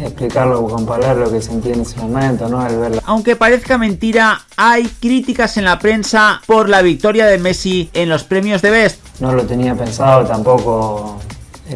explicarlo con palabras lo que sentí en ese momento, ¿no? Al verla. Aunque parezca mentira, hay críticas en la prensa por la victoria de Messi en los premios de Best. No lo tenía pensado tampoco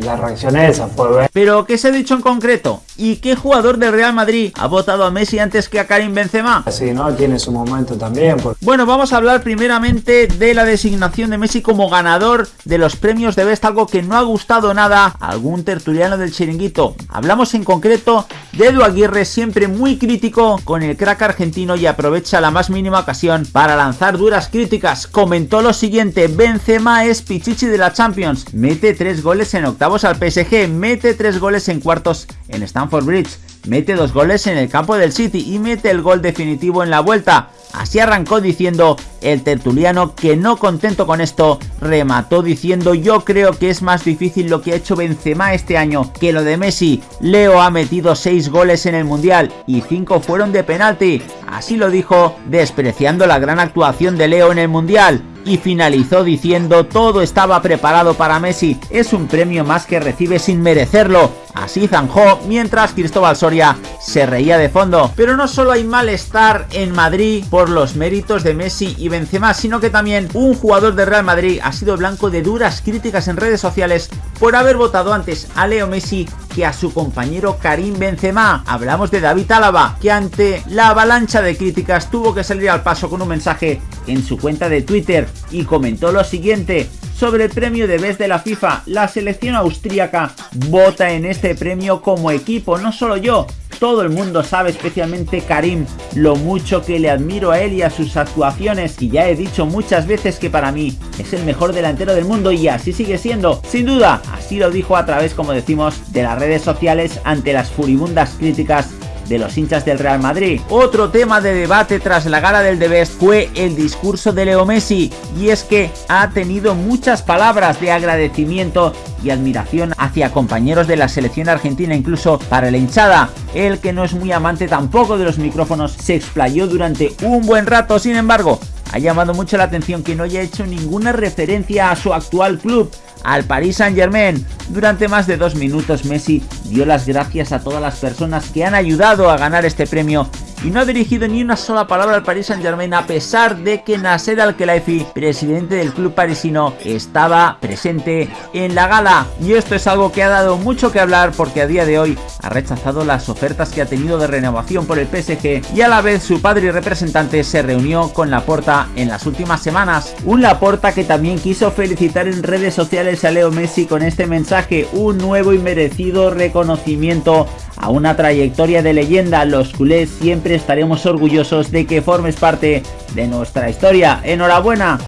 la reacción esa fue ver. Pero, ¿qué se ha dicho en concreto? ¿Y qué jugador del Real Madrid ha votado a Messi antes que a Karim Benzema? Sí, ¿no? Tiene su momento también. Bueno, vamos a hablar primeramente de la designación de Messi como ganador de los premios de Best, algo que no ha gustado nada a algún tertuliano del chiringuito. Hablamos en concreto de Edu Aguirre, siempre muy crítico con el crack argentino y aprovecha la más mínima ocasión para lanzar duras críticas. Comentó lo siguiente, Benzema es pichichi de la Champions, mete tres goles en octavo al PSG, mete tres goles en cuartos en Stamford Bridge, mete dos goles en el campo del City y mete el gol definitivo en la vuelta. Así arrancó diciendo el tertuliano que no contento con esto, remató diciendo yo creo que es más difícil lo que ha hecho Benzema este año que lo de Messi. Leo ha metido 6 goles en el Mundial y 5 fueron de penalti. Así lo dijo, despreciando la gran actuación de Leo en el Mundial y finalizó diciendo todo estaba preparado para Messi, es un premio más que recibe sin merecerlo. Así zanjó mientras Cristóbal Soria se reía de fondo. Pero no solo hay malestar en Madrid por los méritos de Messi y Benzema, sino que también un jugador de Real Madrid ha sido blanco de duras críticas en redes sociales por haber votado antes a Leo Messi que a su compañero Karim Benzema. Hablamos de David Álava, que ante la avalancha de críticas tuvo que salir al paso con un mensaje en su cuenta de Twitter y comentó lo siguiente sobre el premio de Best de la FIFA. La selección austríaca vota en este premio como equipo, no solo yo, todo el mundo sabe, especialmente Karim, lo mucho que le admiro a él y a sus actuaciones. Y ya he dicho muchas veces que para mí es el mejor delantero del mundo y así sigue siendo, sin duda, así lo dijo a través, como decimos, de las redes sociales ante las furibundas críticas de los hinchas del Real Madrid. Otro tema de debate tras la gala del Debes fue el discurso de Leo Messi y es que ha tenido muchas palabras de agradecimiento y admiración hacia compañeros de la selección argentina, incluso para la hinchada. El que no es muy amante tampoco de los micrófonos se explayó durante un buen rato, sin embargo, ha llamado mucho la atención que no haya hecho ninguna referencia a su actual club, al Paris Saint Germain. Durante más de dos minutos Messi dio las gracias a todas las personas que han ayudado a ganar este premio y no ha dirigido ni una sola palabra al Paris Saint Germain a pesar de que Nasser Al-Khelaifi, presidente del club parisino, estaba presente en la gala. Y esto es algo que ha dado mucho que hablar porque a día de hoy ha rechazado las ofertas que ha tenido de renovación por el PSG y a la vez su padre y representante se reunió con Laporta en las últimas semanas. Un Laporta que también quiso felicitar en redes sociales a Leo Messi con este mensaje, un nuevo y merecido reconocimiento a una trayectoria de leyenda. Los culés siempre estaremos orgullosos de que formes parte de nuestra historia. ¡Enhorabuena!